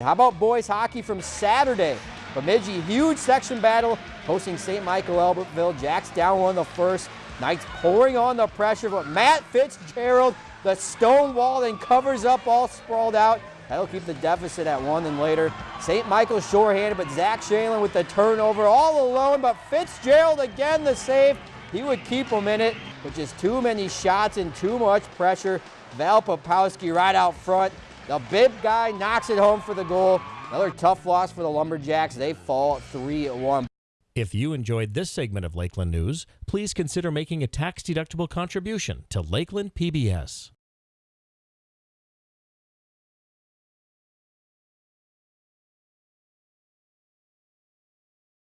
How about boys hockey from Saturday? Bemidji, huge section battle, hosting St. Michael Albertville. Jacks down one the first. Knights pouring on the pressure, but Matt Fitzgerald, the stone wall, then covers up all sprawled out. That'll keep the deficit at one and later. St. Michael shorthanded, but Zach Shanlin with the turnover all alone, but Fitzgerald again the save. He would keep him in it, but just too many shots and too much pressure. Val Popowski right out front. The bib guy knocks it home for the goal. Another tough loss for the Lumberjacks. They fall 3-1. If you enjoyed this segment of Lakeland News, please consider making a tax-deductible contribution to Lakeland PBS.